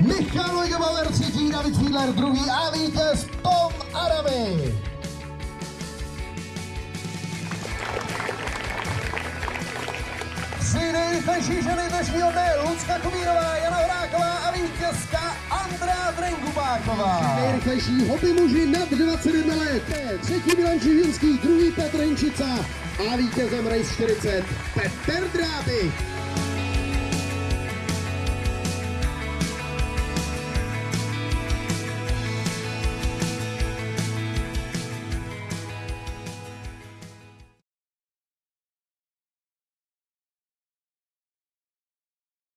Michal Wegebauer třetí, David Fiedler druhý a vítěz Tom Adamy. Tři nejrychlejší ženy dnešního dne, Lucka Kumírová, Jana Horáková a vítězka Andrea Drengubáková. Nejrychlejší hobby muži nad 21 let. Třetí Milan Živinský, druhý Petr Hinčica a vítězem Race 40 Petr Drábik.